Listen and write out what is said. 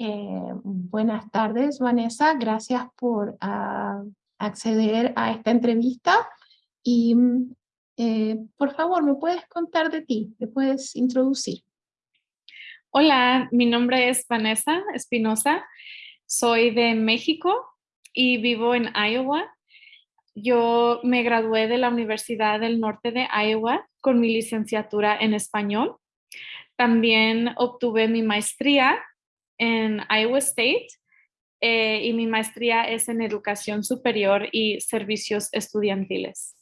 Eh, buenas tardes, Vanessa. Gracias por ah, acceder a esta entrevista. Y eh, por favor, ¿me puedes contar de ti? ¿Me puedes introducir? Hola, mi nombre es Vanessa Espinosa. Soy de México y vivo en Iowa. Yo me gradué de la Universidad del Norte de Iowa con mi licenciatura en español. También obtuve mi maestría en Iowa State eh, y mi maestría es en educación superior y servicios estudiantiles.